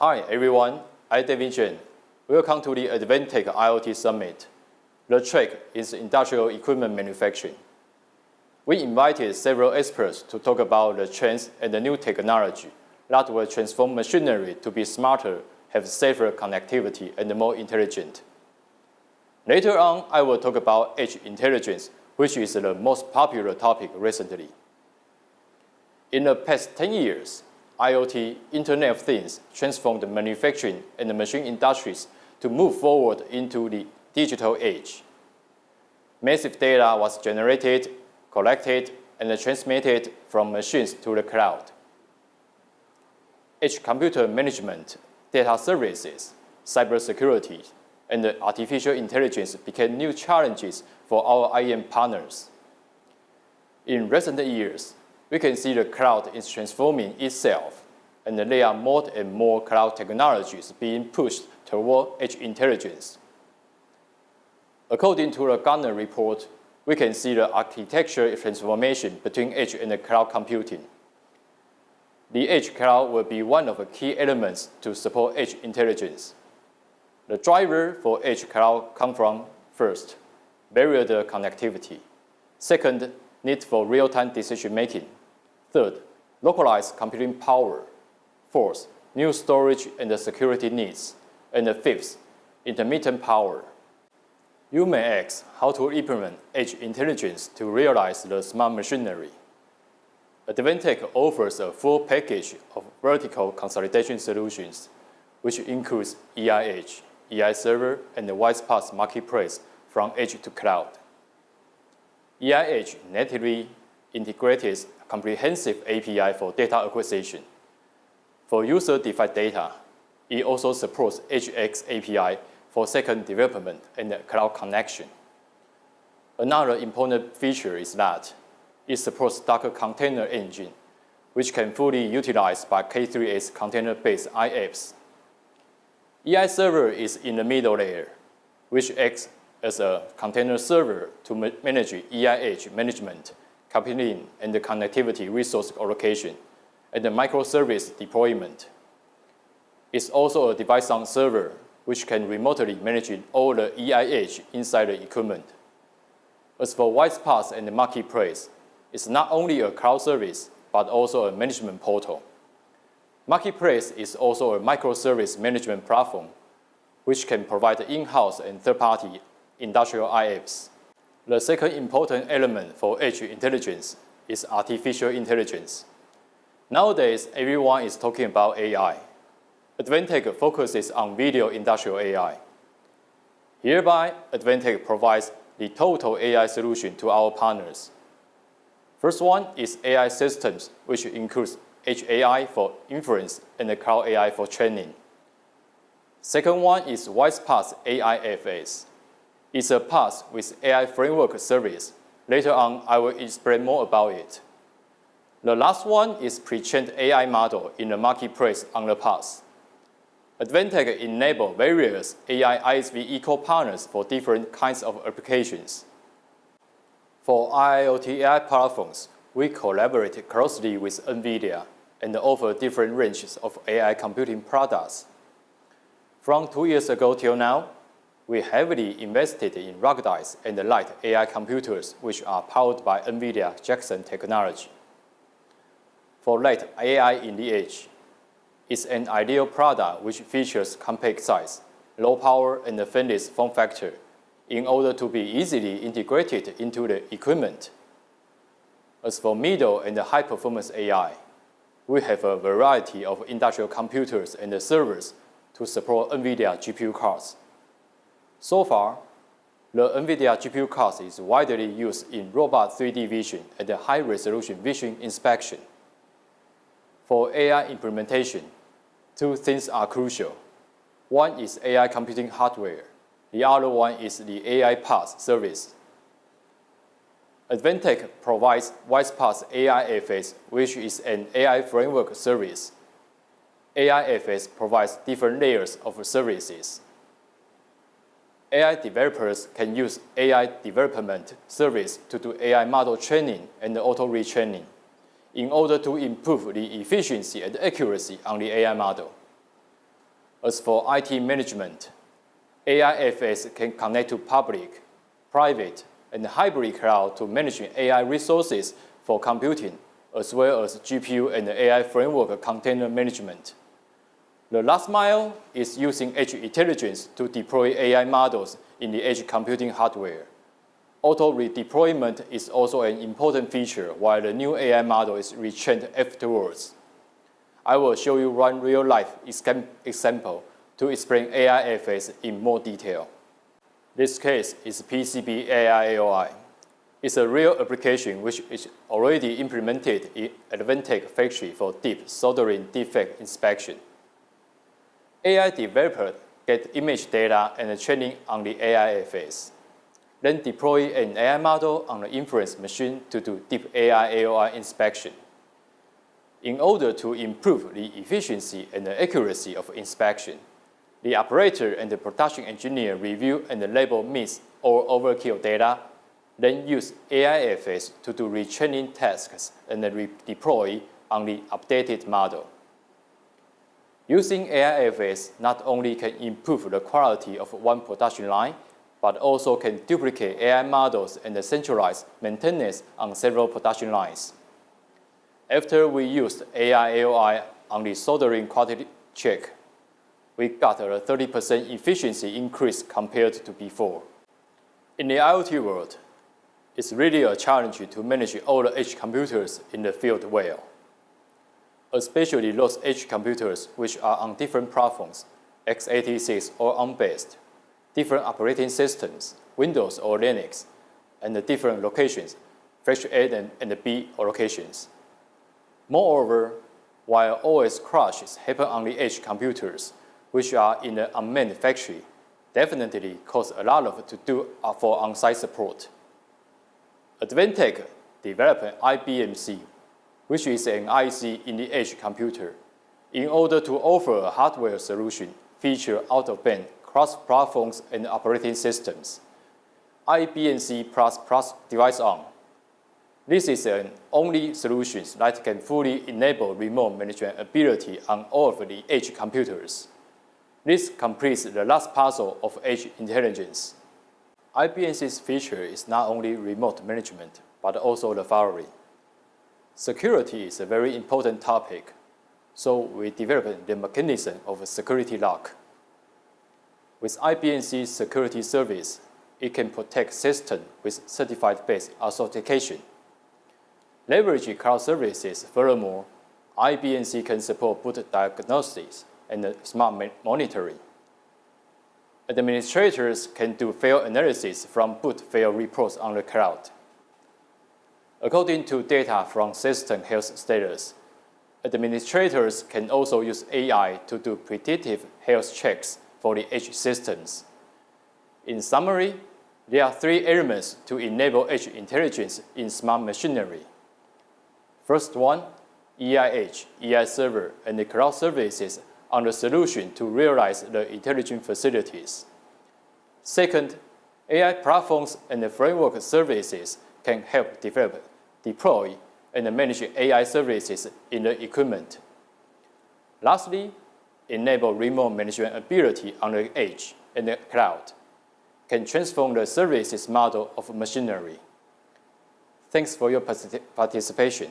Hi everyone, I'm David Chen. Welcome to the Advantech IoT Summit. The track is industrial equipment manufacturing. We invited several experts to talk about the trends and the new technology that will transform machinery to be smarter, have safer connectivity, and more intelligent. Later on, I will talk about edge intelligence, which is the most popular topic recently. In the past 10 years, IoT, Internet of Things, transformed the manufacturing and the machine industries to move forward into the digital age. Massive data was generated, collected, and transmitted from machines to the cloud. Edge computer management, data services, cybersecurity, and artificial intelligence became new challenges for our IEM partners. In recent years, we can see the cloud is transforming itself, and there are more and more cloud technologies being pushed toward edge intelligence. According to the Gartner report, we can see the architecture transformation between edge and the cloud computing. The edge cloud will be one of the key elements to support edge intelligence. The driver for edge cloud come from, first, barrier connectivity. Second, need for real-time decision making. Third, localized computing power. Fourth, new storage and security needs. And fifth, intermittent power. You may ask how to implement edge intelligence to realize the smart machinery. Advantech offers a full package of vertical consolidation solutions, which includes EIH, EI server, and the WISE-PaaS marketplace from edge to cloud. EIH natively integrates comprehensive API for data acquisition. For user-defined data, it also supports HX API for second development and cloud connection. Another important feature is that it supports Docker Container Engine, which can fully utilize by K3s container-based IaaS. EI Server is in the middle layer, which acts as a container server to manage EIH management, computing, and the connectivity resource allocation, and the microservice deployment. It's also a device on server, which can remotely manage all the EIH inside the equipment. As for WISE-PaaS and the marketplace, it's not only a cloud service, but also a management portal. Marketplace is also a microservice management platform, which can provide in-house and third-party industrial IaaS. The second important element for edge intelligence is artificial intelligence. Nowadays, everyone is talking about AI. Advantech focuses on video industrial AI. Hereby, Advantech provides the total AI solution to our partners. First one is AI systems, which includes edge AI for inference and the cloud AI for training. Second one is WISE-PaaS AIFS. It's a PaaS with AI framework service. Later on, I will explain more about it. The last one is pre-trained AI model in the marketplace on the PaaS. Advantech enable various AI ISV eco-partners for different kinds of applications. For IoT AI platforms, we collaborate closely with NVIDIA and offer different ranges of AI computing products. From two years ago till now, we heavily invested in ruggedized and light AI computers, which are powered by NVIDIA Jetson technology. For light AI in the edge, it's an ideal product which features compact size, low power, and a fanless form factor in order to be easily integrated into the equipment. As for middle and high-performance AI, we have a variety of industrial computers and servers to support NVIDIA GPU cards. So far, the NVIDIA GPU card is widely used in robot 3D vision and high-resolution vision inspection. For AI implementation, two things are crucial. One is AI computing hardware. The other one is the AI PaaS service. Advantech provides WISE-PaaS AIFS, which is an AI framework service. AIFS provides different layers of services. AI developers can use AI development service to do AI model training and auto retraining in order to improve the efficiency and accuracy on the AI model. As for IT management, AIFS can connect to public, private, and hybrid cloud to manage AI resources for computing, as well as GPU and AI framework container management. The last mile is using edge intelligence to deploy AI models in the edge computing hardware. Auto redeployment is also an important feature while the new AI model is retrained afterwards. I will show you one real-life example to explain AIFS in more detail. This case is PCB AI AOI. It's a real application which is already implemented in Advantech factory for deep soldering defect inspection. AI developer get image data and training on the AI AIFS, then deploy an AI model on the inference machine to do deep AI AOI inspection. In order to improve the efficiency and the accuracy of inspection, the operator and the production engineer review and label miss or overkill data, then use AIFS to do retraining tasks and redeploy on the updated model. Using AIFS not only can improve the quality of one production line, but also can duplicate AI models and centralize maintenance on several production lines. After we used AI AOI on the soldering quality check, we got a 30% efficiency increase compared to before. In the IoT world, it's really a challenge to manage all the edge computers in the field well, especially those edge computers which are on different platforms, x86 or ARM-based, different operating systems, Windows or Linux, and the different locations, flash A and, and B locations. Moreover, while OS crashes happen on the edge computers, which are in the unmanned factory, definitely cause a lot of to do uh, for on-site support. Advantech developed IBMC, which is an IC in the edge computer, in order to offer a hardware solution feature out-of-band cross-platforms and operating systems. Plus device on this is an only solution that can fully enable remote management ability on all of the edge computers. This completes the last puzzle of edge intelligence. IBMC's feature is not only remote management, but also the following. Security is a very important topic, so we developed the mechanism of a security lock. With IBMC's security service, it can protect system with certified-based authentication. Leveraging cloud services, furthermore, IBMC can support boot diagnostics and smart monitoring. Administrators can do fail analysis from boot fail reports on the cloud. According to data from system health status, administrators can also use AI to do predictive health checks for the edge systems. In summary, there are three elements to enable edge intelligence in smart machinery. First one, EIH, EI server, and the cloud services are the solution to realize the intelligent facilities. Second, AI platforms and the framework services can help develop, deploy, and manage AI services in the equipment. Lastly, enable remote management ability on the edge and the cloud can transform the services model of machinery. Thanks for your participation.